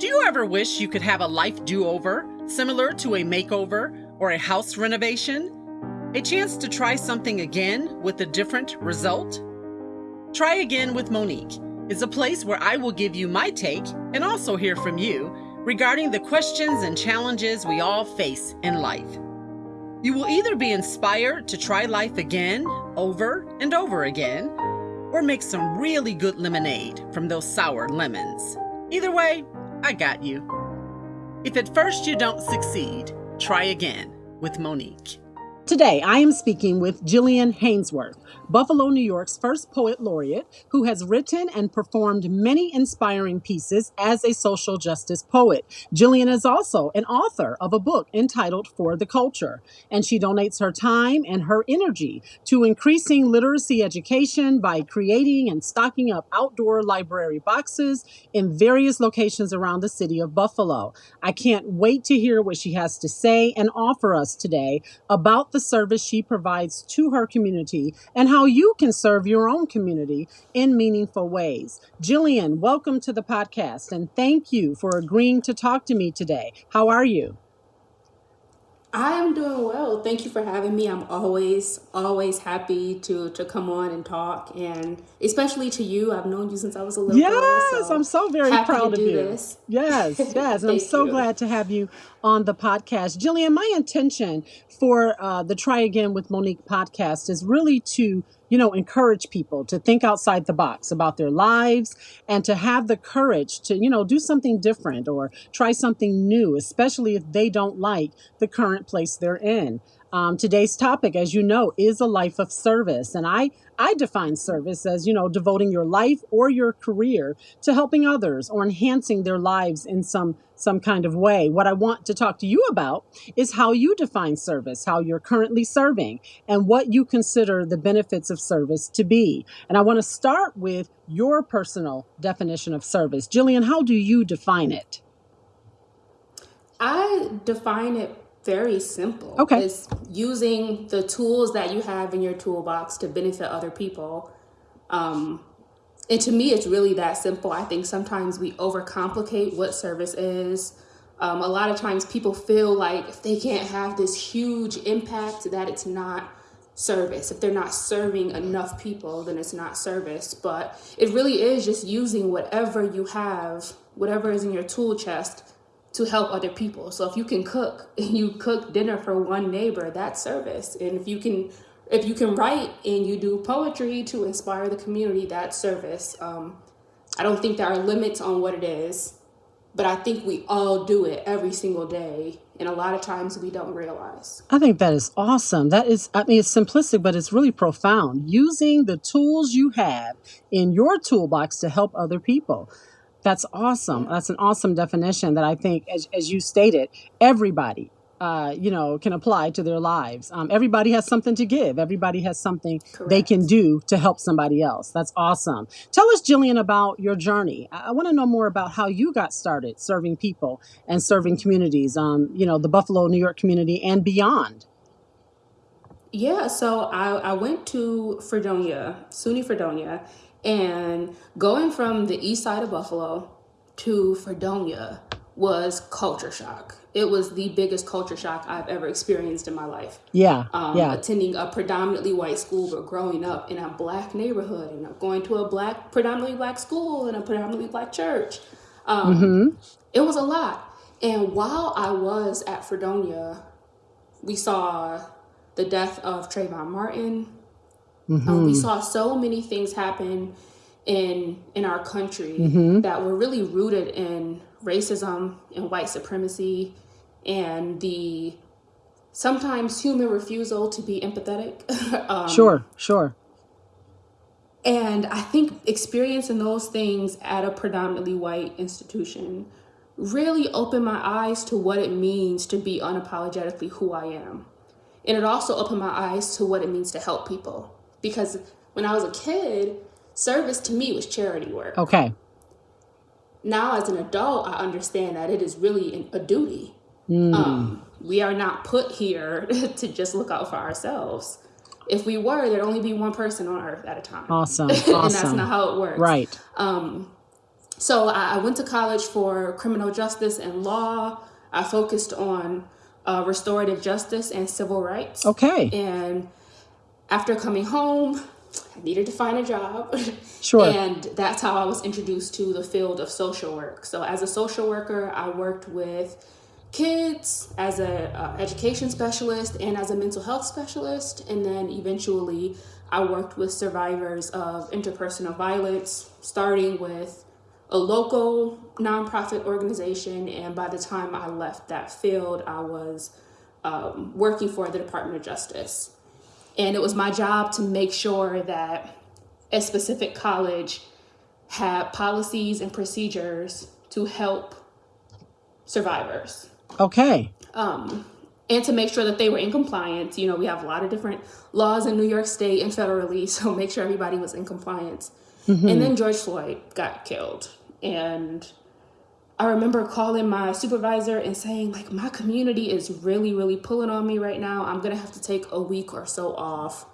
Do you ever wish you could have a life do over, similar to a makeover or a house renovation? A chance to try something again with a different result? Try Again with Monique is a place where I will give you my take and also hear from you regarding the questions and challenges we all face in life. You will either be inspired to try life again, over and over again, or make some really good lemonade from those sour lemons. Either way, I got you. If at first you don't succeed, try again with Monique. Today, I am speaking with Jillian Hanesworth, Buffalo, New York's first poet laureate, who has written and performed many inspiring pieces as a social justice poet. Jillian is also an author of a book entitled For the Culture, and she donates her time and her energy to increasing literacy education by creating and stocking up outdoor library boxes in various locations around the city of Buffalo. I can't wait to hear what she has to say and offer us today about the service she provides to her community and how you can serve your own community in meaningful ways. Jillian, welcome to the podcast and thank you for agreeing to talk to me today. How are you? I am doing well. Thank you for having me. I'm always, always happy to to come on and talk, and especially to you. I've known you since I was a little yes, girl. Yes, so I'm so very proud of you. This. Yes, yes, and I'm so you. glad to have you on the podcast, Jillian. My intention for uh, the Try Again with Monique podcast is really to you know, encourage people to think outside the box about their lives and to have the courage to, you know, do something different or try something new, especially if they don't like the current place they're in. Um, today's topic, as you know, is a life of service. And I, I define service as, you know, devoting your life or your career to helping others or enhancing their lives in some some kind of way. What I want to talk to you about is how you define service, how you're currently serving, and what you consider the benefits of service to be. And I want to start with your personal definition of service. Jillian, how do you define it? I define it very simple. Okay. It's using the tools that you have in your toolbox to benefit other people. Um, and to me, it's really that simple. I think sometimes we overcomplicate what service is. Um, a lot of times people feel like if they can't have this huge impact, that it's not service. If they're not serving enough people, then it's not service. But it really is just using whatever you have, whatever is in your tool chest to help other people. So if you can cook and you cook dinner for one neighbor, that's service. And if you can if you can write and you do poetry to inspire the community, that's service. Um, I don't think there are limits on what it is, but I think we all do it every single day. And a lot of times we don't realize. I think that is awesome. That is, I mean, it's simplistic, but it's really profound. Using the tools you have in your toolbox to help other people. That's awesome. That's an awesome definition that I think, as, as you stated, everybody, uh, you know, can apply to their lives. Um, everybody has something to give. Everybody has something they can do to help somebody else. That's awesome. Tell us, Jillian, about your journey. I, I want to know more about how you got started serving people and serving communities. Um, you know, the Buffalo, New York community and beyond. Yeah, so I, I went to Fredonia, SUNY Fredonia, and going from the east side of Buffalo to Fredonia was culture shock. It was the biggest culture shock I've ever experienced in my life. Yeah. Um, yeah. Attending a predominantly white school, but growing up in a black neighborhood and going to a black, predominantly black school and a predominantly black church. Um, mm-hmm. It was a lot. And while I was at Fredonia, we saw the death of Trayvon Martin, Mm-hmm. Um, we saw so many things happen in in our country mm-hmm. that were really rooted in racism and white supremacy and the sometimes human refusal to be empathetic. um, sure, sure. And I think experiencing those things at a predominantly white institution really opened my eyes to what it means to be unapologetically who I am. And it also opened my eyes to what it means to help people because when I was a kid, service to me was charity work. Okay. Now, as an adult, I understand that it is really a duty. Mm. Um, we are not put here to just look out for ourselves. If we were, there'd only be one person on earth at a time. Awesome. awesome. and that's not how it works. Right. Um, so I, I went to college for criminal justice and law. I focused on uh, restorative justice and civil rights. Okay. And after coming home, I needed to find a job. Sure. and that's how I was introduced to the field of social work. So as a social worker, I worked with kids as a uh, education specialist and as a mental health specialist and then eventually I worked with survivors of interpersonal violence starting with a local nonprofit organization and by the time I left that field I was um, working for the Department of Justice and it was my job to make sure that a specific college had policies and procedures to help survivors. Okay. Um, and to make sure that they were in compliance. You know, we have a lot of different laws in New York State and federally, so make sure everybody was in compliance. Mm-hmm. And then George Floyd got killed. And I remember calling my supervisor and saying, like, my community is really, really pulling on me right now. I'm going to have to take a week or so off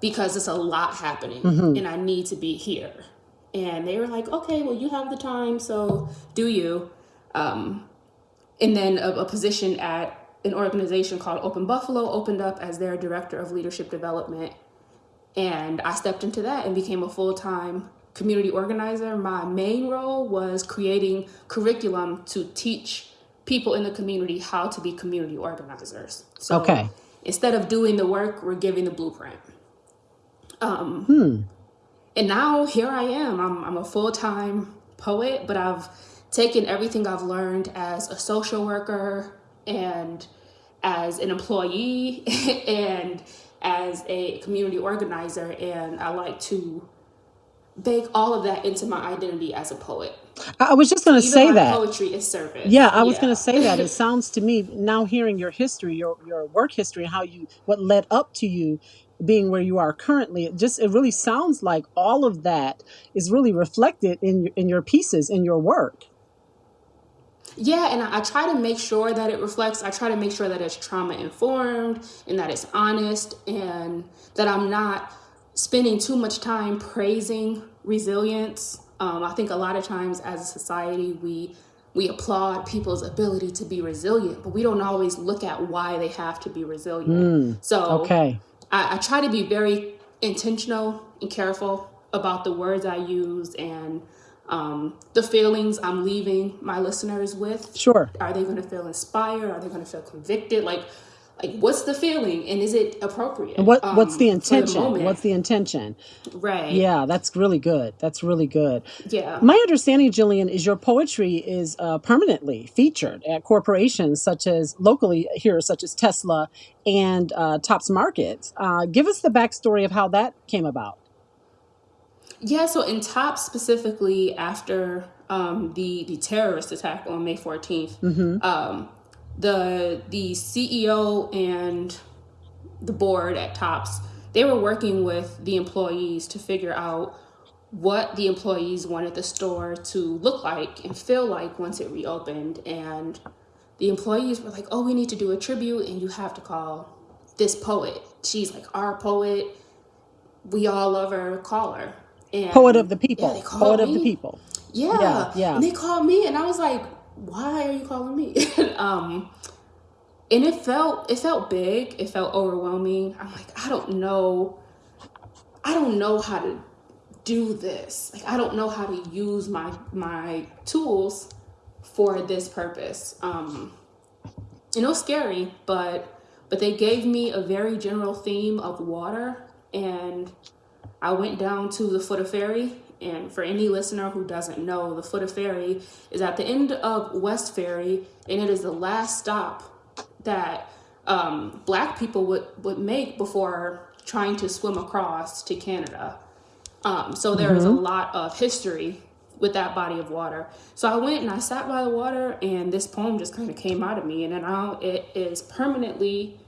because it's a lot happening mm-hmm. and I need to be here. And they were like, okay, well, you have the time, so do you. Um, and then a, a position at an organization called Open Buffalo opened up as their director of leadership development. And I stepped into that and became a full time community organizer, my main role was creating curriculum to teach people in the community how to be community organizers. So okay. instead of doing the work, we're giving the blueprint. Um, hmm. And now here I am. I'm, I'm a full time poet, but I've taken everything I've learned as a social worker and as an employee and as a community organizer, and I like to bake all of that into my identity as a poet. I was just going to say that poetry is service. Yeah, I was going to say that. It sounds to me now hearing your history, your your work history, how you what led up to you being where you are currently. It just it really sounds like all of that is really reflected in your, in your pieces in your work. Yeah, and I, I try to make sure that it reflects. I try to make sure that it's trauma informed and that it's honest and that I'm not spending too much time praising resilience. Um, I think a lot of times as a society, we we applaud people's ability to be resilient, but we don't always look at why they have to be resilient. Mm, so okay. I, I try to be very intentional and careful about the words I use and um, the feelings I'm leaving my listeners with. Sure. Are they going to feel inspired? Are they going to feel convicted? Like like what's the feeling and is it appropriate and what what's the intention um, the what's the intention? Right. Yeah that's really good. That's really good. Yeah. My understanding jillian is your poetry is uh, permanently featured at corporations such as locally here such as tesla and uh, tops markets uh, give us the backstory of how that came about. Yeah so in tops specifically after um, the the terrorist attack on may 14th mm-hmm. um, the the CEO and the board at Tops, they were working with the employees to figure out what the employees wanted the store to look like and feel like once it reopened. And the employees were like, "Oh, we need to do a tribute, and you have to call this poet. She's like our poet. We all love her. Call her." And poet of the people. Yeah, poet me. of the people. Yeah. yeah, yeah. And they called me, and I was like, why are you calling me? um, and it felt it felt big. It felt overwhelming. I'm like, I don't know. I don't know how to do this. Like I don't know how to use my my tools for this purpose. Um, it was scary, but but they gave me a very general theme of water, and I went down to the foot of ferry and for any listener who doesn't know, the Foot of Ferry is at the end of West Ferry, and it is the last stop that um, Black people would, would make before trying to swim across to Canada. Um, so there is mm-hmm. a lot of history with that body of water. So I went and I sat by the water, and this poem just kind of came out of me, and now it is permanently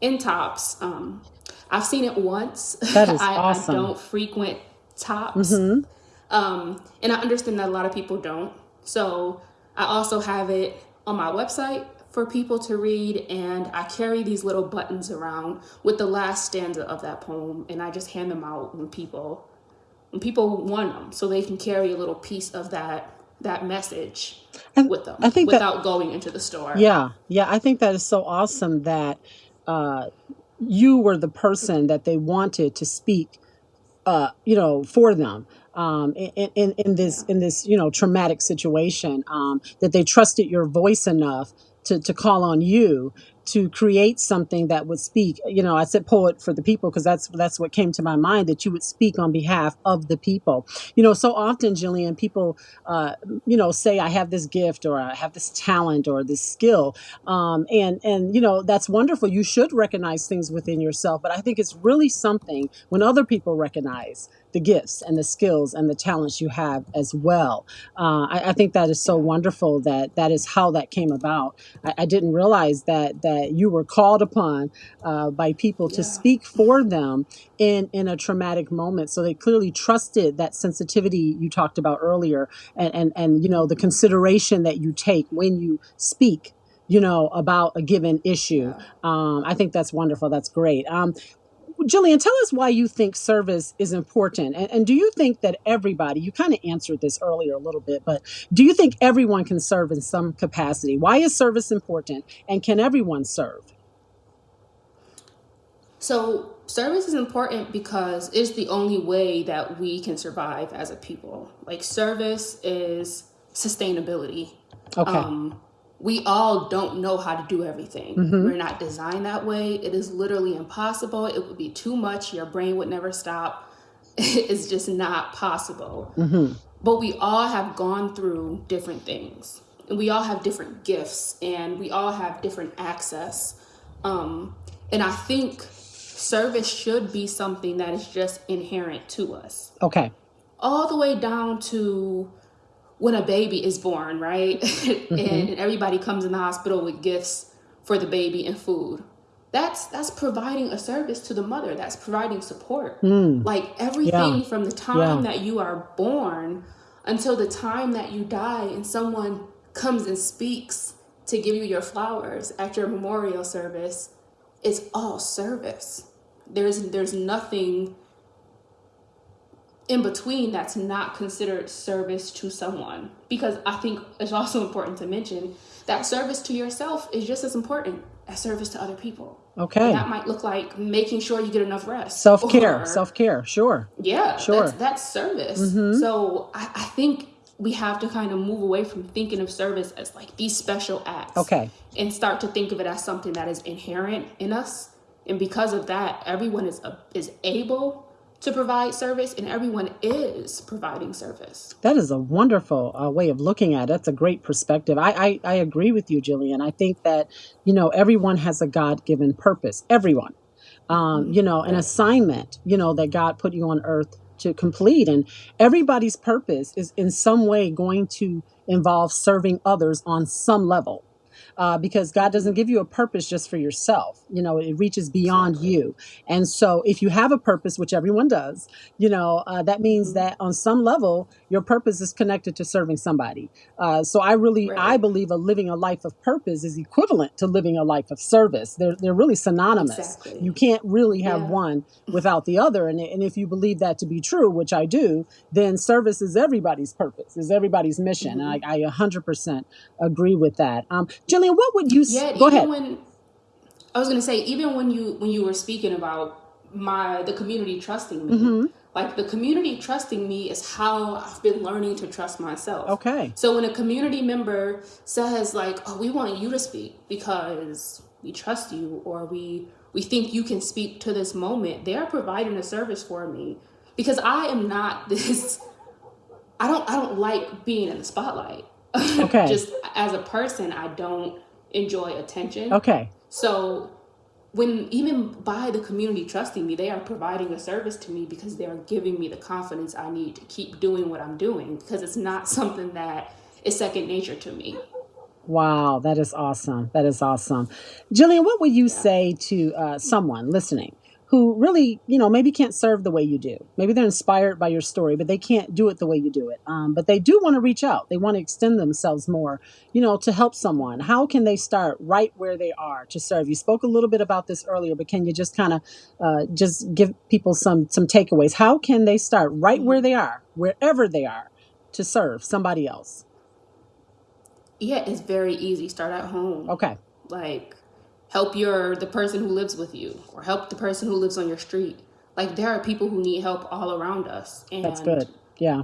in tops. Um, I've seen it once. That is I, awesome. I don't frequent tops. Mm-hmm. Um, and I understand that a lot of people don't. So I also have it on my website for people to read, and I carry these little buttons around with the last stanza of that poem, and I just hand them out when people when people want them so they can carry a little piece of that that message And with them I think that without going into the store. Yeah, yeah, I think that is so awesome that uh, you were the person that they wanted to speak, uh, you know, for them um, in, in in this in this you know traumatic situation. Um, that they trusted your voice enough to to call on you to create something that would speak. You know, I said poet for the people because that's that's what came to my mind. That you would speak on behalf of the people. You know, so often, Jillian, people, uh, you know, say I have this gift or I have this talent or this skill, um, and and you know that's wonderful. You should recognize things within yourself, but I think it's really something when other people recognize the gifts and the skills and the talents you have as well. Uh, I, I think that is so wonderful that that is how that came about. I, I didn't realize that that you were called upon uh, by people to speak for them in in a traumatic moment. So they clearly trusted that sensitivity you talked about earlier, and and and you know the consideration that you take when you speak. You know about a given issue. Um, I think that's wonderful. That's great. Um, Jillian, tell us why you think service is important. And, and do you think that everybody, you kind of answered this earlier a little bit, but do you think everyone can serve in some capacity? Why is service important? And can everyone serve? So service is important because it's the only way that we can survive as a people. Like service is sustainability. Okay. Um, we all don't know how to do everything. Mm-hmm. We're not designed that way. It is literally impossible. It would be too much. Your brain would never stop. it's just not possible. Mm-hmm. But we all have gone through different things. And we all have different gifts and we all have different access. Um, and I think service should be something that is just inherent to us. Okay. All the way down to when a baby is born, right? Mm-hmm. and everybody comes in the hospital with gifts for the baby and food. That's that's providing a service to the mother. That's providing support. Mm. Like Yeah. everything from the Yeah. time that you are born until the time that you die and someone comes and speaks to give you your flowers at your memorial service, it's all service. There's there's nothing in between that's not considered service to someone because i think it's also important to mention that service to yourself is just as important as service to other people and Okay. that might look like making sure you get enough rest Self care. or Self care. Sure. yeah that's Sure. that's service Mm-hmm. so I, I think we have to kind of move away from thinking of service as like these special acts Okay. and start to think of it as something that is inherent in us and because of that everyone is uh, is able to provide service and everyone is providing service That is a wonderful uh, way of looking at it. That's a great perspective. I, I, I agree with you, Jillian. I think that, you know, everyone has a God given purpose. Everyone. Um, you know, an assignment, you know, that God put you on earth to complete. And everybody's purpose is in some way going to involve serving others on some level. Uh, because God doesn't give you a purpose just for yourself. You know, it reaches beyond exactly you. And so, if you have a purpose, which everyone does, you know, uh, that means hmm that on some level, your purpose is connected to serving somebody. Uh, so, I really, I right believe, a living a life of purpose is equivalent to living a life of service. They're they're really synonymous. You exactly can't really have yeah one without the other. And and if you believe that to be true, which I do, then service is everybody's purpose, is everybody's mission. And hmm I, I 100% agree with that. Um, Jillian, what would you s- yet go ahead? when i was going to say even when you when you were speaking about my the community trusting me Mm-hmm. like the community trusting me is how i've been learning to trust myself Okay. so when a community member says like oh we want you to speak because we trust you or we we think you can speak to this moment they're providing a service for me because i am not this i don't i don't like being in the spotlight Okay. just as a person i don't enjoy attention Okay. so when even by the community trusting me, they are providing a service to me because they are giving me the confidence I need to keep doing what I'm doing because it's not something that is second nature to me. Wow, that is awesome. That is awesome. Jillian, what would you Yeah. say to uh, someone listening who really, you know, maybe can't serve the way you do. Maybe they're inspired by your story, but they can't do it the way you do it. Um, but they do want to reach out. They want to extend themselves more, you know, to help someone. How can they start right where they are to serve? You spoke a little bit about this earlier, but can you just kind of uh, just give people some some takeaways? How can they start right where they are, wherever they are, to serve somebody else? Yeah, it's very easy. Start at home. Okay. Like help your the person who lives with you or help the person who lives on your street. Like there are people who need help all around us and that's good. Yeah.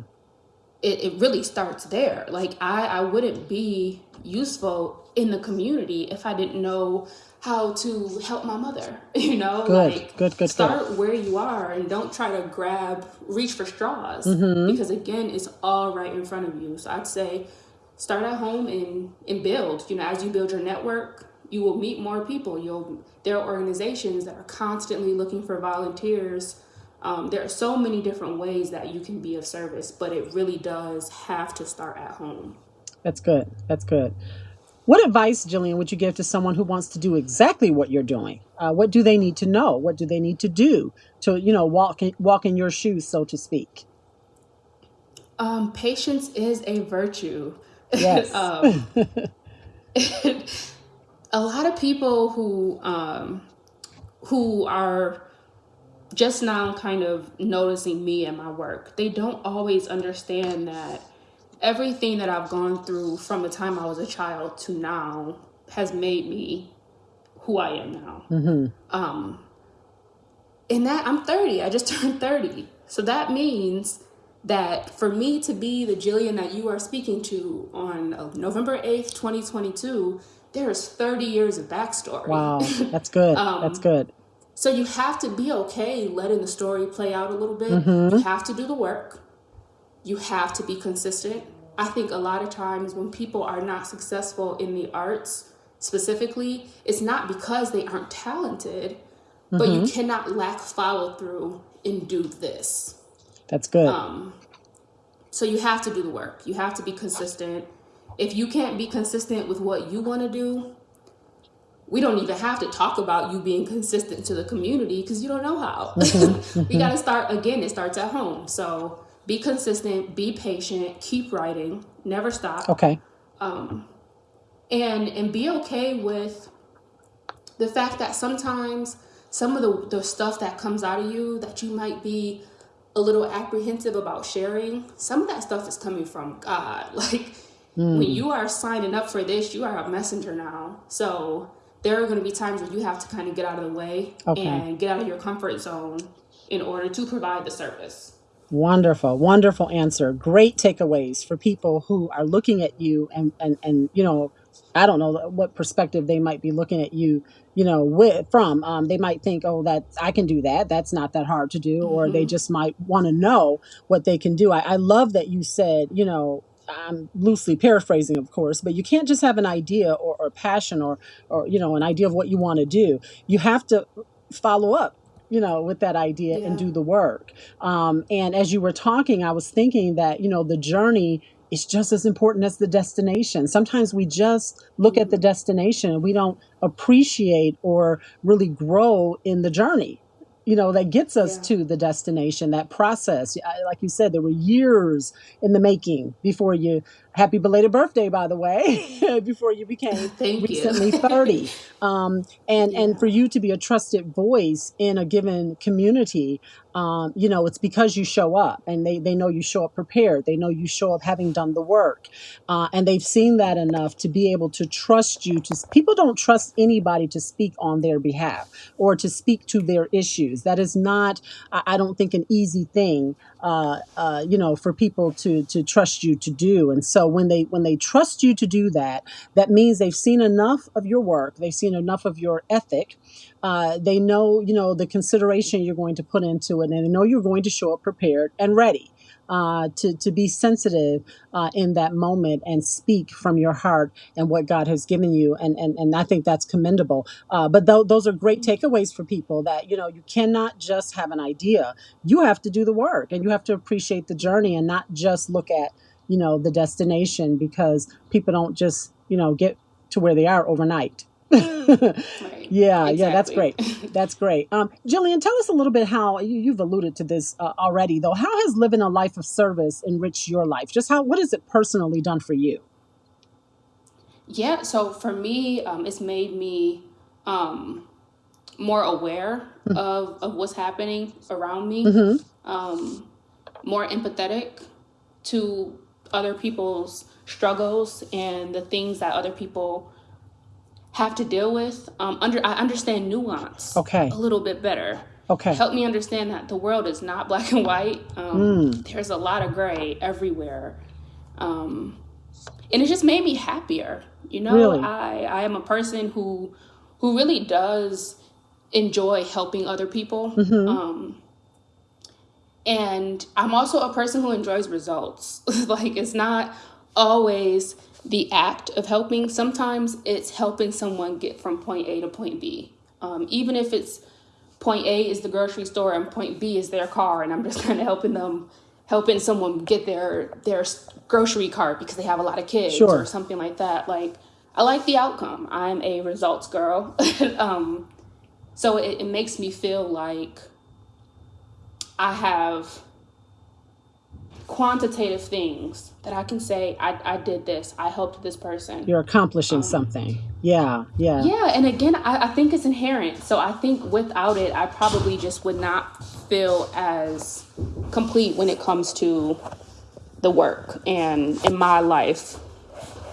it, it really starts there. Like i i wouldn't be useful in the community if i didn't know how to help my mother you know? Good. Like good good start good. where you are and don't try to grab reach for straws. Mm-hmm. because again it's all right in front of you. So i'd say start at home and and build. You know as you build your network you will meet more people. You'll there are organizations that are constantly looking for volunteers. Um, there are so many different ways that you can be of service, but it really does have to start at home. That's good. That's good. What advice, Jillian, would you give to someone who wants to do exactly what you're doing? Uh, what do they need to know? What do they need to do to, you know, walk in, walk in your shoes, so to speak? Um, patience is a virtue. Yes. um, a lot of people who um, who are just now kind of noticing me and my work, they don't always understand that everything that I've gone through from the time I was a child to now has made me who I am now. Mm-hmm. Um, and that I'm 30, I just turned 30. So that means that for me to be the Jillian that you are speaking to on uh, November 8th, 2022, there's 30 years of backstory. Wow, that's good. um, that's good. So you have to be okay letting the story play out a little bit. Mm-hmm. You have to do the work. You have to be consistent. I think a lot of times when people are not successful in the arts specifically, it's not because they aren't talented, mm-hmm. but you mm-hmm. cannot lack follow through and do this. That's good. Um, so you have to do the work. You have to be consistent if you can't be consistent with what you want to do, we don't even have to talk about you being consistent to the community because you don't know how. Mm-hmm. we got to start again, it starts at home. So be consistent, be patient, keep writing, never stop. Okay. Um, and and be okay with the fact that sometimes some of the, the stuff that comes out of you that you might be a little apprehensive about sharing, some of that stuff is coming from God. Like Mm. When you are signing up for this, you are a messenger now. So there are going to be times where you have to kind of get out of the way okay. and get out of your comfort zone in order to provide the service. Wonderful, wonderful answer. Great takeaways for people who are looking at you and and and you know, I don't know what perspective they might be looking at you, you know, with from. Um, they might think, oh, that I can do that. That's not that hard to do, mm-hmm. or they mm-hmm. just might want to know what they can do. I, I love that you said, you know, I'm loosely paraphrasing, of course, but you can't just have an idea or, or passion or, or, you know, an idea of what you want to do. You have to follow up you know, with that idea and do the work. Um, and as you were talking, I was thinking that, you know, the journey is just as important as the destination. Sometimes we just look at the mm-hmm. destination and we don't appreciate or really grow in the journey you know that gets us yeah. to the destination that process like you said there were years in the making before you happy belated birthday by the way before you became Thank recently you. 30 um, and yeah. and for you to be a trusted voice in a given community um, you know it's because you show up and they, they know you show up prepared they know you show up having done the work uh, and they've seen that enough to be able to trust you to people don't trust anybody to speak on their behalf or to speak to their issues that is not i, I don't think an easy thing uh, uh, you know, for people to to trust you to do. And so when they when they trust you to do that, that means they've seen enough of your work, they've seen enough of your ethic. Uh, they know, you know, the consideration you're going to put into it, and they know you're going to show up prepared and ready uh, to, to be sensitive uh, in that moment and speak from your heart and what God has given you. And, and, and I think that's commendable. Uh, but th- those are great takeaways for people that, you know, you cannot just have an idea. You have to do the work and you have to appreciate the journey and not just look at, you know, the destination because people don't just, you know, get to where they are overnight. Right. Yeah, yeah, that's great. That's great. Um, Jillian, tell us a little bit how you, you've alluded to this uh, already, though. How has living a life of service enriched your life? Just how, what has it personally done for you? Yeah, so for me, um, it's made me um, more aware of, of what's happening around me, Mm-hmm. um, more empathetic to other people's struggles and the things that other people have to deal with. Um, under I understand nuance Okay. a little bit better. Okay. Help me understand that the world is not black and white. Um, There's a lot of gray everywhere. Um, and it just made me happier. You know, Really? I, I am a person who who really does enjoy helping other people. Um, and I'm also a person who enjoys results. like it's not always the act of helping. Sometimes it's helping someone get from point A to point B. Um, even if it's point A is the grocery store and point B is their car, and I'm just kind of helping them, helping someone get their their grocery cart because they have a lot of kids Sure. or something like that. Like I like the outcome. I'm a results girl, um, so it, it makes me feel like I have quantitative things that I can say. I I did this. I helped this person. You're accomplishing um, something. Yeah, yeah. Yeah, and again, I, I think it's inherent. So I think without it, I probably just would not feel as complete when it comes to the work and in my life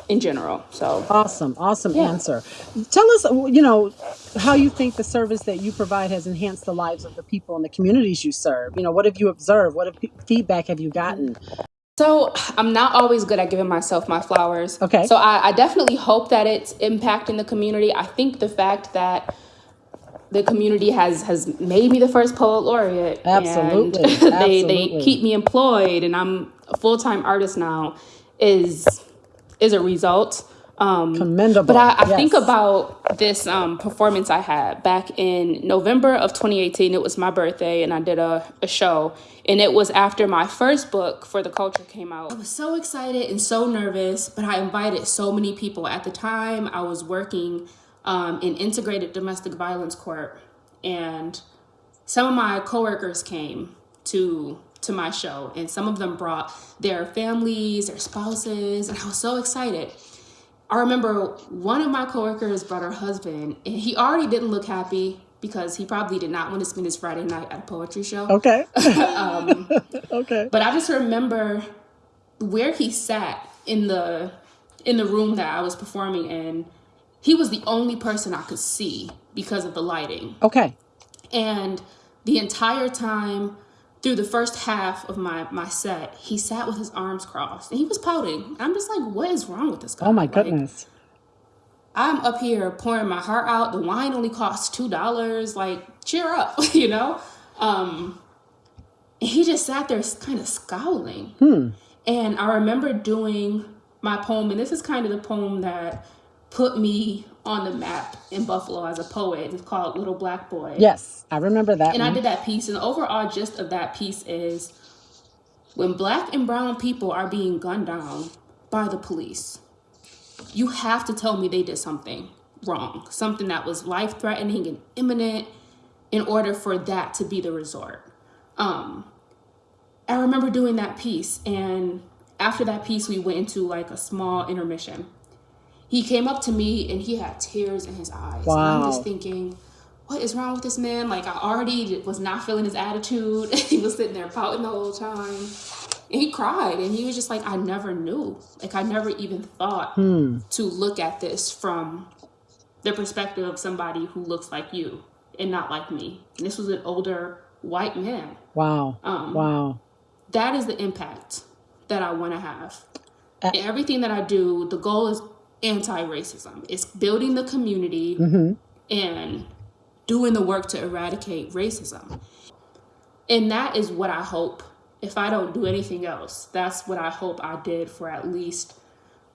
in general. So Awesome, awesome Yeah. answer. Tell us, you know, how you think the service that you provide has enhanced the lives of the people in the communities you serve. You know, what have you observed? What have, feedback have you gotten? So I'm not always good at giving myself my flowers. Okay. So I, I definitely hope that it's impacting the community. I think the fact that the community has has made me the first poet laureate. Absolutely, they they keep me employed and I'm a full time artist now is is a result. Um Commendable. but I, I think about this um, performance I had back in November of 2018. It was my birthday, and I did a, a show. And it was after my first book for the culture came out. I was so excited and so nervous, but I invited so many people. At the time, I was working um, in integrated domestic violence court, and some of my coworkers came to to my show, and some of them brought their families, their spouses, and I was so excited. I remember one of my coworkers brought her husband, and he already didn't look happy because he probably did not want to spend his Friday night at a poetry show. Okay. Um, okay. but I just remember where he sat in the in the room that I was performing in. He was the only person I could see because of the lighting. Okay. And the entire time through the first half of my my set, he sat with his arms crossed and he was pouting. I'm just like, what is wrong with this guy? Oh my Like, goodness. I'm up here pouring my heart out. The wine only costs two dollars. Like, cheer up, you know. Um, he just sat there, kind of scowling. And I remember doing my poem, and this is kind of the poem that put me on the map in Buffalo as a poet. It's called Little Black Boy. Yes, I remember that. And I did that piece, and the overall gist of that piece is when black and brown people are being gunned down by the police, you have to tell me they did something wrong, something that was life threatening and imminent in order for that to be the resort. Um, I remember doing that piece, and after that piece, we went into like a small intermission. He came up to me and he had tears in his eyes. And I'm just thinking, what is wrong with this man? Like, I already was not feeling his attitude. he was sitting there pouting the whole time. And he cried and he was just like, I never knew. Like, I never even thought to look at this from the perspective of somebody who looks like you and not like me. And this was an older white man. Wow. Um, wow. That is the impact that I want to have. Uh, everything that I do, the goal is anti-racism. It's building the community and doing the work to eradicate racism. And that is what I hope. If I don't do anything else, that's what I hope I did for at least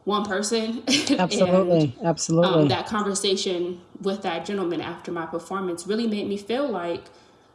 one person. and Absolutely. Absolutely. um, that conversation with that gentleman after my performance really made me feel like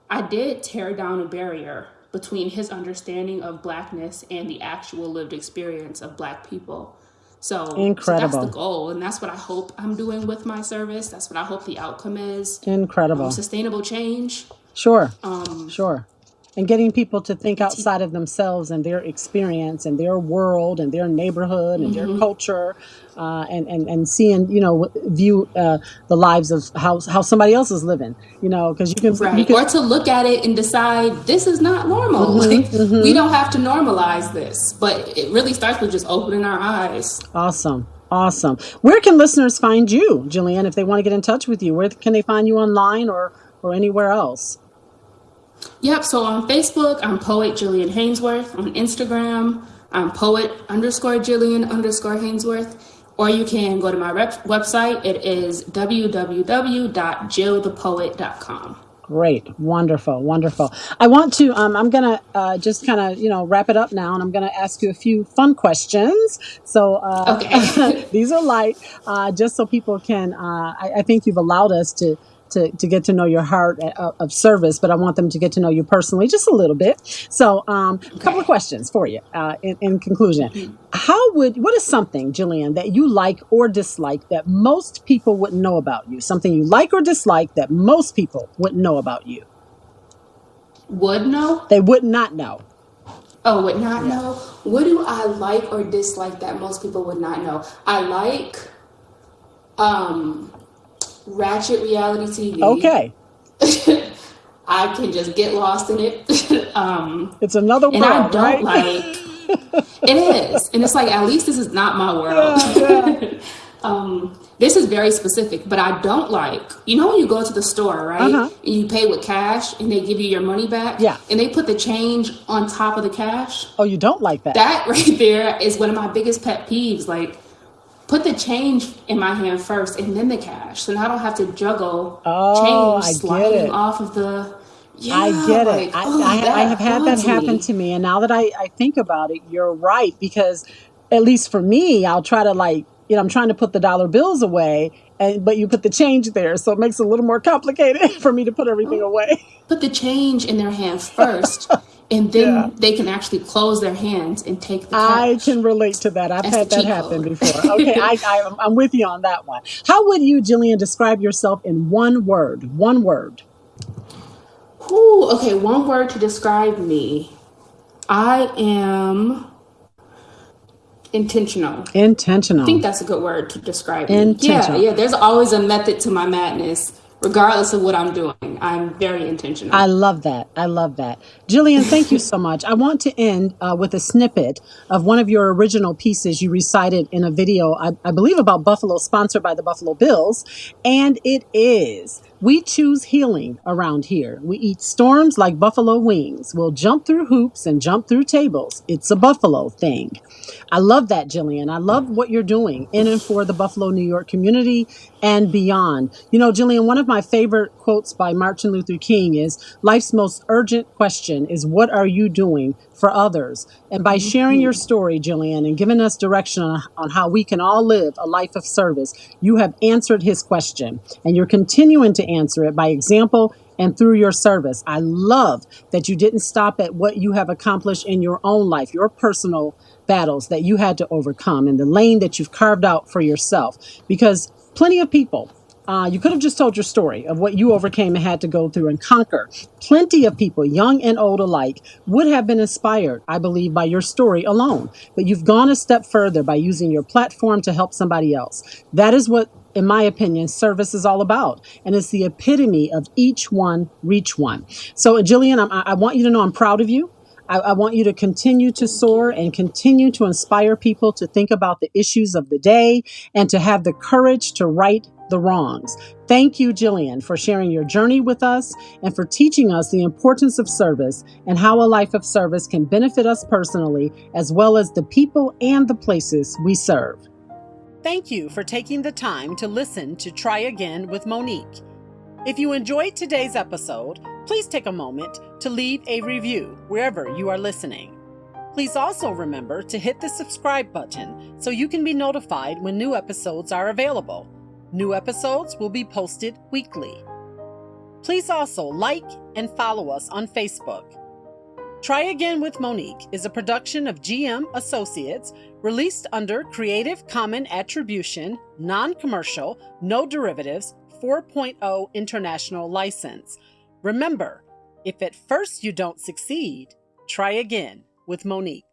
I did tear down a barrier between his understanding of blackness and the actual lived experience of black people. So, so that's the goal, and that's what I hope I'm doing with my service. That's what I hope the outcome is. Incredible. Um, sustainable change. Sure. Um, Sure. And getting people to think outside of themselves and their experience and their world and their neighborhood and their mhm. culture, uh, and, and, and seeing, you know, view uh, the lives of how, how somebody else is living, you know, because you can, you Right. can, Or to look at it and decide this is not normal. hmm Like we hmm don't have to normalize this. But it really starts with just opening our eyes. Awesome. Awesome. Where can listeners find you, Jillian, if they want to get in touch with you? Where can they find you online or, or anywhere else? Yep. So on Facebook, I'm poet Jillian Hanesworth. On Instagram, I'm poet underscore Jillian underscore Hanesworth. Or you can go to my rep- website. It is www.jillthepoet.com. Great, wonderful, wonderful. I want to. Um, I'm gonna uh, just kind of, you know, wrap it up now, and I'm gonna ask you a few fun questions. So uh, Okay. these are light, uh, just so people can. Uh, I, I think you've allowed us to. To, to get to know your heart of, of service, but I want them to get to know you personally just a little bit. So, um, a couple of questions for you uh, in, in conclusion. How would, what is something, Jillian, that you like or dislike that most people wouldn't know about you? Something you like or dislike that most people wouldn't know about you? Would know? They would not know. Oh, would not Yeah. know? What do I like or dislike that most people would not know? I like um ratchet reality TV. Okay. I can just get lost in it. um, It's another and I don't right? like it is. And it's like at least this is not my world. yeah, yeah. um, this is very specific, but I don't like you know when you go to the store, right? huh. And you pay with cash and they give you your money back Yeah. and they put the change on top of the cash. Oh, you don't like that? That right there is one of my biggest pet peeves. Like put the change in my hand first and then the cash. So now I don't have to juggle Oh, change I get sliding it. off of the yeah, I get it. like I, oh I, I have had that happen me. to me. And now that I, I think about it, you're right. Because at least for me, I'll try to like, you know, I'm trying to put the dollar bills away, and but you put the change there. So it makes it a little more complicated for me to put everything oh, away. Put the change in their hand first and Yeah. then they can actually close their hands and take the I cash. can relate to that. I've That's the had that cheat happen code. before. Okay, I, I, I'm with you on that one. How would you, Jillian, describe yourself in one word? One word. Ooh, okay, one word to describe me. I am intentional. Intentional. I think Intentional. that's a good word to describe me. Yeah, Intentional. yeah, there's always a method to my madness, regardless of what I'm doing. I'm very intentional. I love that. I love that. Jillian, thank you so much. I want to end uh, with a snippet of one of your original pieces you recited in a video, I, I believe about Buffalo, sponsored by the Buffalo Bills. And it is We choose healing around here. We eat storms like buffalo wings. We'll jump through hoops and jump through tables. It's a buffalo thing. I love that, Jillian. I love what you're doing in and for the Buffalo, New York community and beyond. You know, Jillian, one of my favorite quotes by Martin Luther King is Life's most urgent question is, What are you doing for others? And by mm-hmm. sharing your story, Jillian, and giving us direction on, on how we can all live a life of service, you have answered his question. And you're continuing to answer it by example and through your service. I love that you didn't stop at what you have accomplished in your own life, your personal battles that you had to overcome, and the lane that you've carved out for yourself. Because plenty of people, uh, you could have just told your story of what you overcame and had to go through and conquer. Plenty of people, young and old alike, would have been inspired, I believe, by your story alone. But you've gone a step further by using your platform to help somebody else. That is what, in my opinion, service is all about. And it's the epitome of each one, reach one. So, Jillian, I'm, I I want you to know I'm proud of you. I, I want you to continue to soar and continue to inspire people to think about the issues of the day and to have the courage to right the wrongs. Thank you, Jillian, for sharing your journey with us and for teaching us the importance of service and how a life of service can benefit us personally as well as the people and the places we serve. Thank you for taking the time to listen to Try Again with Monique. If you enjoyed today's episode, please take a moment to leave a review wherever you are listening. Please also remember to hit the subscribe button so you can be notified when new episodes are available. New episodes will be posted weekly. Please also like and follow us on Facebook. Try Again with Monique is a production of GM Associates released under Creative Common Attribution, Non Commercial, No Derivatives 4.0 International License. Remember, if at first you don't succeed, try again with Monique.